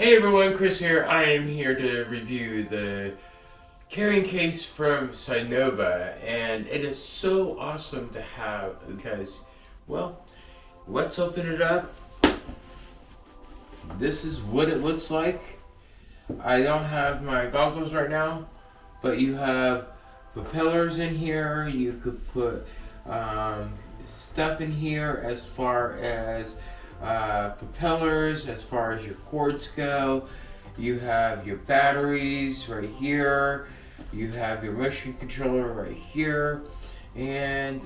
Hey everyone, Chris here. I am here to review the carrying case from Sinova and it is so awesome to have because, well, let's open it up. This is what it looks like. I don't have my goggles right now, but you have propellers in here. You could put um, stuff in here as far as uh, propellers, as far as your cords go. You have your batteries right here. You have your motion controller right here. And,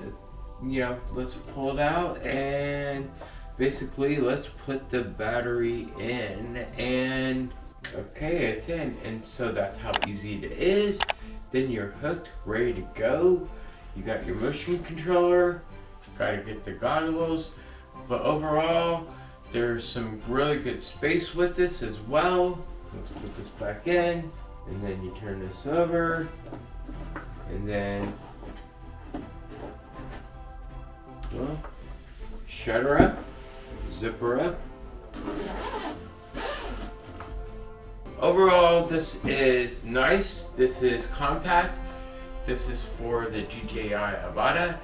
you know, let's pull it out and basically let's put the battery in and okay, it's in. And so that's how easy it is. Then you're hooked, ready to go. You got your motion controller, gotta get the goggles, but overall, there's some really good space with this as well. Let's put this back in, and then you turn this over, and then, well, shut her up, zip her up. Overall, this is nice. This is compact. This is for the DJI Avata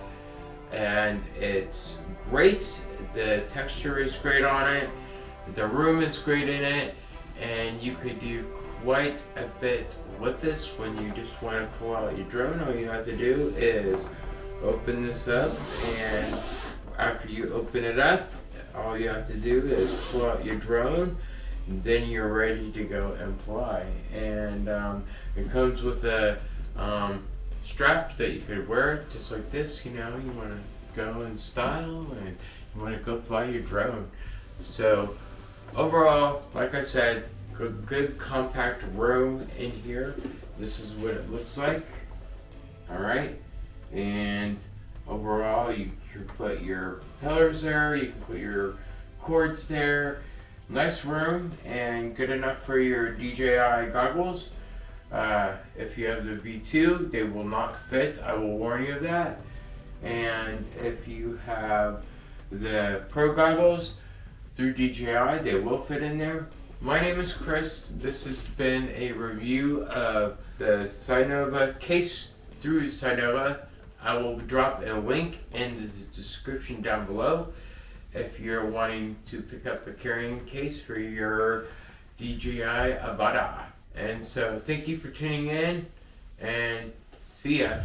and it's great. The texture is great on it. The room is great in it and you could do quite a bit with this when you just want to pull out your drone. All you have to do is open this up and after you open it up, all you have to do is pull out your drone and then you're ready to go and fly. And um, it comes with a um, strap that you could wear just like this, you know, you want to go in style and you want to go fly your drone. So overall, like I said, good, good compact room in here. This is what it looks like. Alright, and overall you can put your propellers there, you can put your cords there. Nice room and good enough for your DJI goggles. Uh, if you have the V2, they will not fit. I will warn you of that. And if you have the Pro goggles through DJI, they will fit in there. My name is Chris. This has been a review of the Sinova case through Sinova. I will drop a link in the description down below if you're wanting to pick up a carrying case for your DJI Avata. And so thank you for tuning in and see ya.